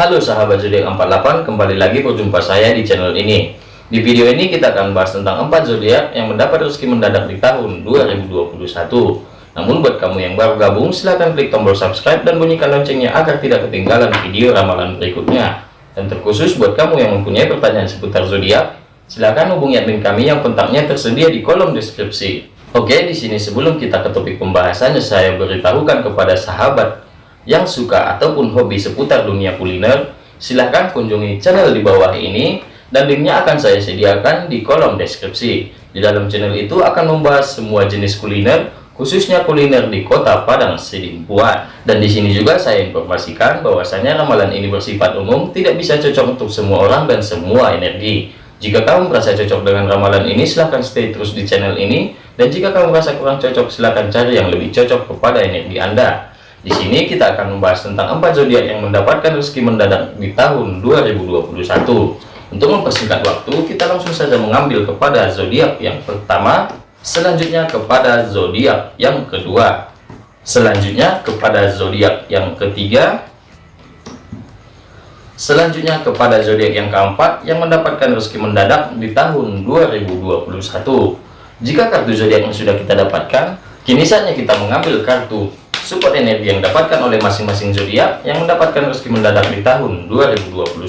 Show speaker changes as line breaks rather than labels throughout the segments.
Halo sahabat zodiak 48, kembali lagi berjumpa saya di channel ini. Di video ini kita akan bahas tentang 4 zodiak yang mendapat rezeki mendadak di tahun 2021. Namun buat kamu yang baru gabung, silahkan klik tombol subscribe dan bunyikan loncengnya agar tidak ketinggalan video ramalan berikutnya. Dan terkhusus buat kamu yang mempunyai pertanyaan seputar zodiak, silahkan hubungi admin kami yang kontaknya tersedia di kolom deskripsi. Oke, di sini sebelum kita ke topik pembahasannya, saya beritahukan kepada sahabat yang suka ataupun hobi seputar dunia kuliner, silahkan kunjungi channel di bawah ini dan linknya akan saya sediakan di kolom deskripsi. Di dalam channel itu akan membahas semua jenis kuliner, khususnya kuliner di kota Padang Sidimpuan. Dan di sini juga saya informasikan bahwasanya ramalan ini bersifat umum, tidak bisa cocok untuk semua orang dan semua energi. Jika kamu merasa cocok dengan ramalan ini, silahkan stay terus di channel ini. Dan jika kamu merasa kurang cocok, silahkan cari yang lebih cocok kepada energi Anda. Di sini kita akan membahas tentang empat zodiak yang mendapatkan rezeki mendadak di tahun 2021. Untuk mempersingkat waktu, kita langsung saja mengambil kepada zodiak yang pertama, selanjutnya kepada zodiak yang kedua, selanjutnya kepada zodiak yang ketiga, selanjutnya kepada zodiak yang keempat yang mendapatkan rezeki mendadak di tahun 2021. Jika kartu zodiak yang sudah kita dapatkan, kini saatnya kita mengambil kartu support energi yang dapatkan oleh masing-masing zodiak yang mendapatkan rezeki mendadak di tahun 2021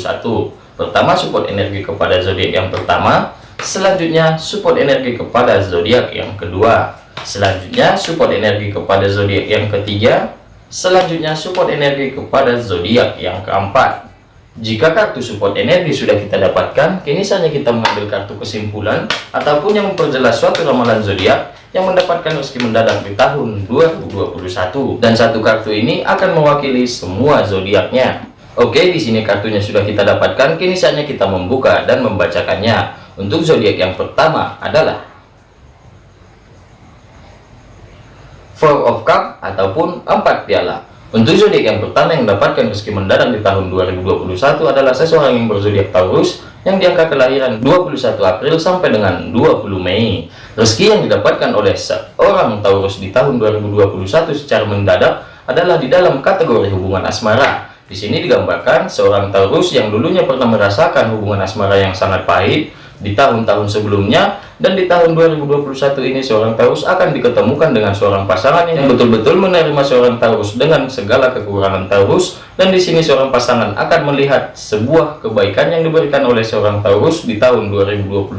pertama support energi kepada zodiak yang pertama. Selanjutnya support energi kepada zodiak yang kedua. Selanjutnya support energi kepada zodiak yang ketiga. Selanjutnya support energi kepada zodiak yang keempat. Jika kartu support energi sudah kita dapatkan kini saatnya kita mengambil kartu kesimpulan ataupun yang memperjelas suatu ramalan zodiak yang mendapatkan rezeki mendadak di tahun 2021 dan satu kartu ini akan mewakili semua zodiaknya. Oke di sini kartunya sudah kita dapatkan. Kini saatnya kita membuka dan membacakannya. Untuk zodiak yang pertama adalah Four of Cup ataupun empat piala untuk zodiak yang pertama yang mendapatkan rezeki mendadak di tahun 2021 adalah seseorang yang berzodiak Taurus yang diangka kelahiran 21 April sampai dengan 20 Mei. Rezeki yang didapatkan oleh seorang Taurus di tahun 2021 secara mendadak adalah di dalam kategori hubungan asmara. Di sini digambarkan seorang Taurus yang dulunya pernah merasakan hubungan asmara yang sangat pahit di tahun-tahun sebelumnya dan di tahun 2021 ini seorang Taurus akan diketemukan dengan seorang pasangan yang betul-betul menerima seorang Taurus dengan segala kekurangan Taurus dan di sini seorang pasangan akan melihat sebuah kebaikan yang diberikan oleh seorang Taurus di tahun 2021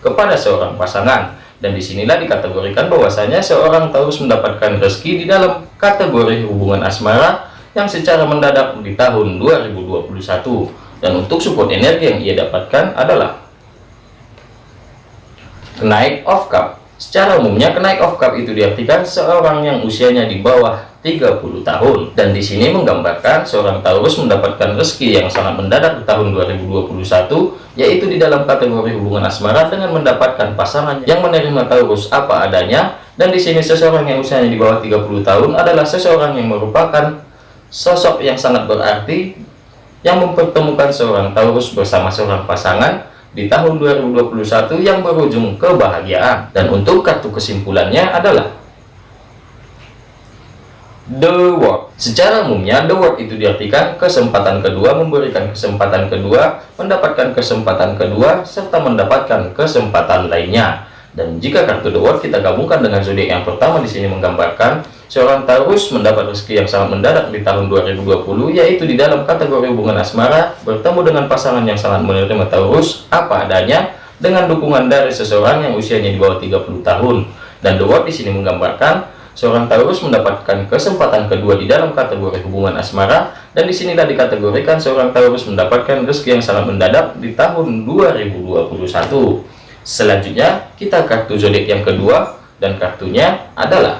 kepada seorang pasangan. Dan di sinilah dikategorikan bahwasanya seorang Taurus mendapatkan rezeki di dalam kategori hubungan asmara yang secara mendadak di tahun 2021 dan untuk support energi yang ia dapatkan adalah kenaik of cup. Secara umumnya kenaik of cup itu diartikan seorang yang usianya di bawah 30 tahun. Dan di sini menggambarkan seorang Taurus mendapatkan rezeki yang sangat mendadak di tahun 2021 yaitu di dalam kategori hubungan asmara dengan mendapatkan pasangan yang menerima Taurus apa adanya. Dan di sini seseorang yang usianya di bawah 30 tahun adalah seseorang yang merupakan sosok yang sangat berarti yang mempertemukan seorang Taurus bersama seorang pasangan di tahun 2021 yang berujung kebahagiaan. Dan untuk kartu kesimpulannya adalah The World. Secara umumnya The World itu diartikan kesempatan kedua memberikan kesempatan kedua mendapatkan kesempatan kedua serta mendapatkan kesempatan lainnya dan jika kartu The World kita gabungkan dengan zodiak yang pertama di sini menggambarkan Seorang Taurus mendapat rezeki yang sangat mendadak di tahun 2020, yaitu di dalam kategori hubungan asmara, bertemu dengan pasangan yang sangat menerima Taurus, apa adanya, dengan dukungan dari seseorang yang usianya di bawah 30 tahun. Dan The World di sini menggambarkan, seorang Taurus mendapatkan kesempatan kedua di dalam kategori hubungan asmara, dan di sini tadi dikategorikan seorang Taurus mendapatkan rezeki yang sangat mendadak di tahun 2021. Selanjutnya, kita kartu zodiak yang kedua, dan kartunya adalah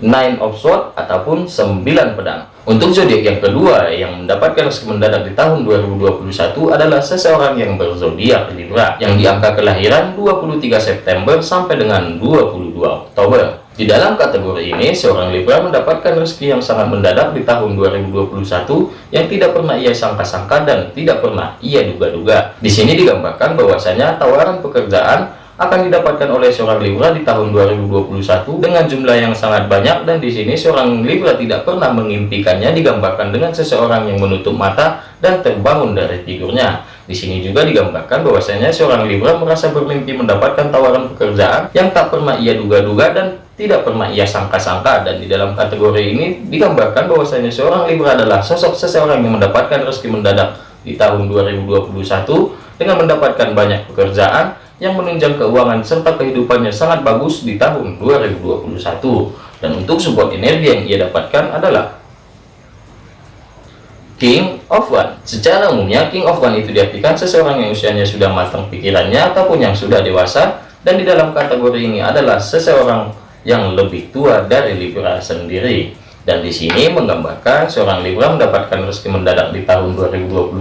nine of sword ataupun sembilan pedang. Untuk zodiak yang kedua yang mendapatkan rezeki mendadak di tahun 2021 adalah seseorang yang berzodiak Libra yang diangka kelahiran 23 September sampai dengan 22 Oktober di dalam kategori ini seorang Libra mendapatkan rezeki yang sangat mendadak di tahun 2021 yang tidak pernah ia sangka-sangka dan tidak pernah ia duga-duga di sini digambarkan bahwasanya tawaran pekerjaan akan didapatkan oleh seorang Libra di tahun 2021 dengan jumlah yang sangat banyak dan di sini seorang Libra tidak pernah mengimpikannya digambarkan dengan seseorang yang menutup mata dan terbangun dari tidurnya. Di sini juga digambarkan bahwasanya seorang Libra merasa bermimpi mendapatkan tawaran pekerjaan yang tak pernah ia duga-duga dan tidak pernah ia sangka-sangka dan di dalam kategori ini digambarkan bahwasanya seorang Libra adalah sosok seseorang yang mendapatkan rezeki mendadak di tahun 2021 dengan mendapatkan banyak pekerjaan yang menunjang keuangan serta kehidupannya sangat bagus di tahun 2021 dan untuk support energi yang ia dapatkan adalah King of One secara umumnya King of One itu diartikan seseorang yang usianya sudah matang pikirannya ataupun yang sudah dewasa dan di dalam kategori ini adalah seseorang yang lebih tua dari Libra sendiri dan di sini menggambarkan seorang Libra mendapatkan rezeki mendadak di tahun 2021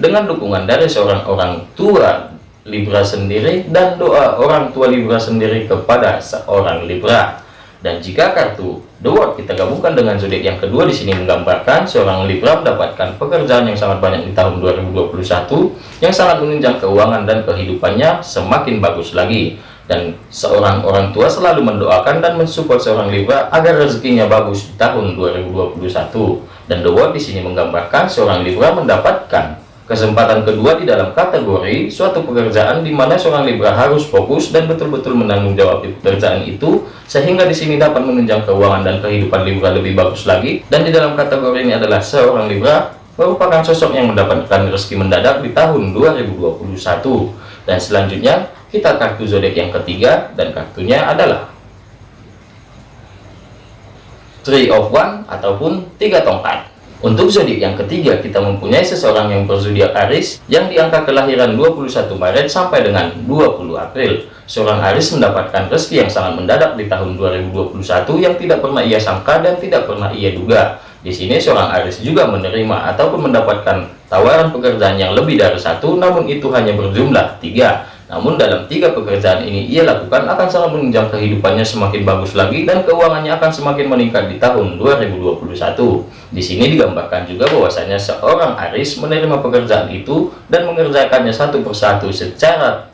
dengan dukungan dari seorang orang tua Libra sendiri dan doa orang tua Libra sendiri kepada seorang Libra. Dan jika kartu World kita gabungkan dengan zodiak yang kedua di sini menggambarkan seorang Libra mendapatkan pekerjaan yang sangat banyak di tahun 2021 yang sangat menunjang keuangan dan kehidupannya semakin bagus lagi. Dan seorang orang tua selalu mendoakan dan mensupport seorang Libra agar rezekinya bagus di tahun 2021. Dan The World di sini menggambarkan seorang Libra mendapatkan Kesempatan kedua di dalam kategori suatu pekerjaan di mana seorang Libra harus fokus dan betul-betul menanggung jawab di pekerjaan itu sehingga di sini dapat menunjang keuangan dan kehidupan Libra lebih bagus lagi dan di dalam kategori ini adalah seorang Libra merupakan sosok yang mendapatkan rezeki mendadak di tahun 2021 dan selanjutnya kita kartu zodiak yang ketiga dan kartunya adalah Three of One ataupun tiga tongkat untuk zodiak yang ketiga, kita mempunyai seseorang yang berzodiak Aris yang di angka kelahiran 21 Maret sampai dengan 20 April. Seorang Aris mendapatkan rezeki yang sangat mendadak di tahun 2021 yang tidak pernah ia sangka dan tidak pernah ia duga. Di sini seorang Aris juga menerima ataupun mendapatkan tawaran pekerjaan yang lebih dari satu, namun itu hanya berjumlah tiga. Namun dalam tiga pekerjaan ini ia lakukan akan sangat menunjang kehidupannya semakin bagus lagi dan keuangannya akan semakin meningkat di tahun 2021. Di sini digambarkan juga bahwasanya seorang Aris menerima pekerjaan itu dan mengerjakannya satu persatu secara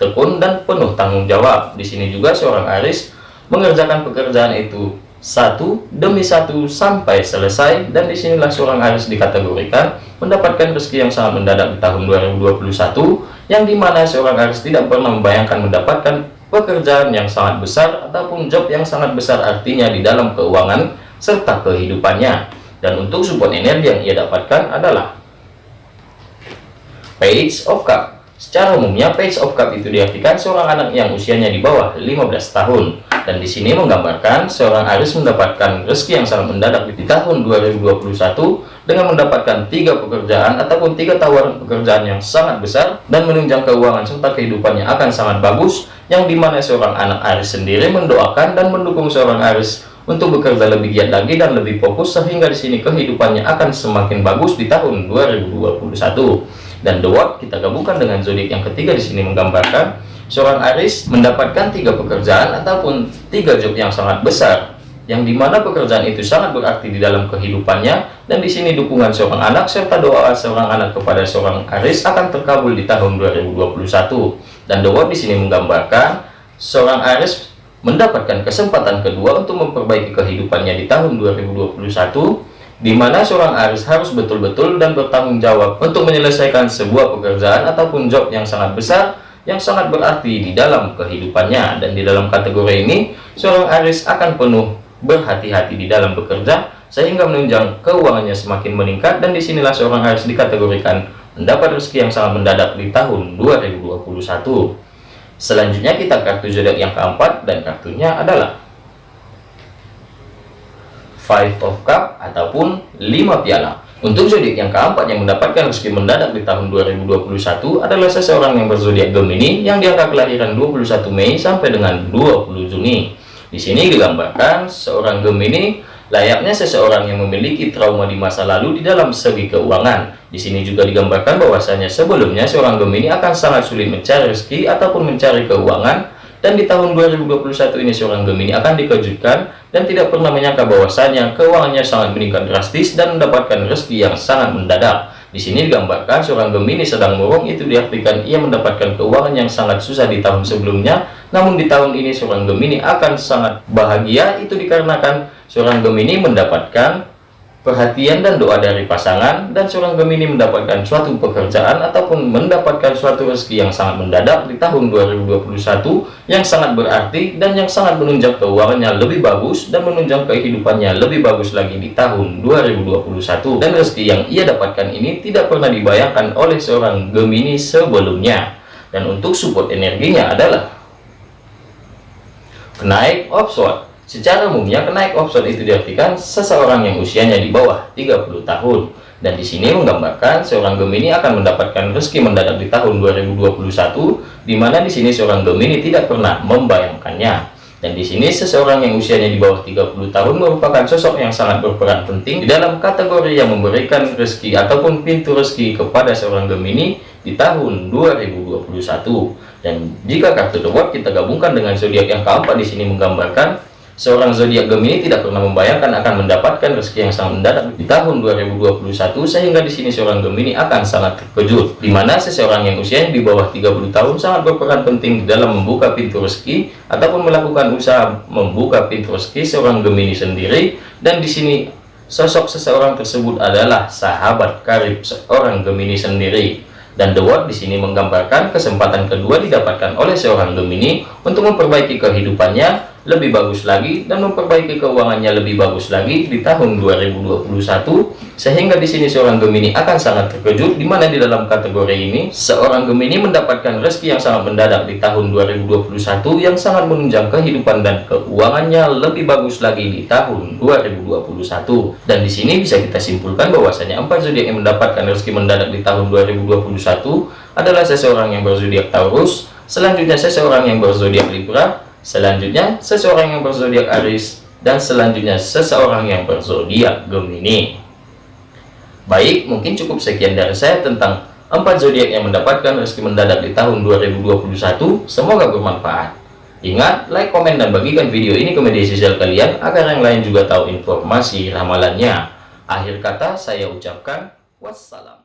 tekun dan penuh tanggung jawab. Di sini juga seorang Aris mengerjakan pekerjaan itu satu demi satu sampai selesai dan di sinilah seorang Aris dikategorikan mendapatkan rezeki yang sangat mendadak di tahun 2021 yang di mana seorang Aris tidak pernah membayangkan mendapatkan pekerjaan yang sangat besar ataupun job yang sangat besar artinya di dalam keuangan serta kehidupannya. Dan untuk support energi yang ia dapatkan adalah Page of Cup Secara umumnya Page of Cup itu diartikan seorang anak yang usianya di bawah 15 tahun. Dan di sini menggambarkan seorang Aris mendapatkan rezeki yang sangat mendadak di tahun 2021 dengan mendapatkan tiga pekerjaan ataupun tiga tawaran pekerjaan yang sangat besar dan menunjang keuangan serta kehidupannya akan sangat bagus yang di mana seorang anak Aris sendiri mendoakan dan mendukung seorang Aris untuk bekerja lebih giat lagi dan lebih fokus sehingga di sini kehidupannya akan semakin bagus di tahun 2021 dan The World kita gabungkan dengan zodiak yang ketiga di sini menggambarkan seorang Aris mendapatkan tiga pekerjaan ataupun tiga job yang sangat besar yang di mana pekerjaan itu sangat berarti di dalam kehidupannya. Dan di sini dukungan seorang anak serta doa seorang anak kepada seorang Aris akan terkabul di tahun 2021 dan doa di sini menggambarkan seorang Aris mendapatkan kesempatan kedua untuk memperbaiki kehidupannya di tahun 2021 di mana seorang Aris harus betul-betul dan bertanggung jawab untuk menyelesaikan sebuah pekerjaan ataupun job yang sangat besar yang sangat berarti di dalam kehidupannya. Dan di dalam kategori ini seorang Aris akan penuh berhati-hati di dalam bekerja sehingga menunjang keuangannya semakin meningkat. Dan di sinilah seorang Aris dikategorikan mendapat rezeki yang sangat mendadak di tahun 2021 selanjutnya kita kartu zodiak yang keempat dan kartunya adalah Five of Cup ataupun 5 piala untuk zodiak yang keempat yang mendapatkan rezeki mendadak di tahun 2021 adalah seseorang yang berzodiak Gemini yang diangkat kelahiran 21 Mei sampai dengan 20 Juni. Di sini digambarkan seorang Gemini layaknya seseorang yang memiliki trauma di masa lalu di dalam segi keuangan. Di sini juga digambarkan bahwasanya sebelumnya seorang Gemini akan sangat sulit mencari rezeki ataupun mencari keuangan dan di tahun 2021 ini seorang Gemini akan dikejutkan dan tidak pernah menyangka bahwasanya keuangannya sangat meningkat drastis dan mendapatkan rezeki yang sangat mendadak. Di sini digambarkan seorang Gemini sedang murung itu diartikan ia mendapatkan keuangan yang sangat susah di tahun sebelumnya. Namun di tahun ini seorang Gemini akan sangat bahagia itu dikarenakan seorang Gemini mendapatkan perhatian dan doa dari pasangan dan seorang Gemini mendapatkan suatu pekerjaan ataupun mendapatkan suatu rezeki yang sangat mendadak di tahun 2021 yang sangat berarti dan yang sangat menunjang keuangannya lebih bagus dan menunjang kehidupannya lebih bagus lagi di tahun 2021 dan rezeki yang ia dapatkan ini tidak pernah dibayangkan oleh seorang Gemini sebelumnya. Dan untuk support energinya adalah kenaik offshore Secara umumnya kenaik option itu diartikan seseorang yang usianya di bawah 30 tahun. Dan di sini menggambarkan seorang Gemini akan mendapatkan rezeki mendadak di tahun 2021, di mana di sini seorang Gemini tidak pernah membayangkannya. Dan di sini seseorang yang usianya di bawah 30 tahun merupakan sosok yang sangat berperan penting di dalam kategori yang memberikan rezeki ataupun pintu rezeki kepada seorang Gemini di tahun 2021. Dan jika kartu The kita gabungkan dengan zodiak yang keempat di sini menggambarkan Seorang zodiak Gemini tidak pernah membayangkan akan mendapatkan rezeki yang sangat mendadak di tahun 2021 sehingga di sini seorang Gemini akan sangat terkejut di mana seseorang yang usianya di bawah 30 tahun sangat berperan penting dalam membuka pintu rezeki ataupun melakukan usaha membuka pintu rezeki seorang Gemini sendiri. Dan di sini sosok seseorang tersebut adalah sahabat karib seorang Gemini sendiri. Dan The Word di sini menggambarkan kesempatan kedua didapatkan oleh seorang Gemini untuk memperbaiki kehidupannya lebih bagus lagi dan memperbaiki keuangannya lebih bagus lagi di tahun 2021 sehingga di sini seorang Gemini akan sangat terkejut di mana di dalam kategori ini seorang Gemini mendapatkan rezeki yang sangat mendadak di tahun 2021 yang sangat menunjang kehidupan dan keuangannya lebih bagus lagi di tahun 2021 dan di sini bisa kita simpulkan bahwasanya empat zodiak yang mendapatkan rezeki mendadak di tahun 2021 adalah seseorang yang berzodiak Taurus selanjutnya seseorang yang berzodiak Libra Selanjutnya, seseorang yang berzodiak Aries dan selanjutnya seseorang yang berzodiak Gemini. Baik, mungkin cukup sekian dari saya tentang empat zodiak yang mendapatkan rezeki mendadak di tahun 2021. Semoga bermanfaat. Ingat, like, komen, dan bagikan video ini ke media sosial kalian agar yang lain juga tahu informasi ramalannya. Akhir kata saya ucapkan wassalam.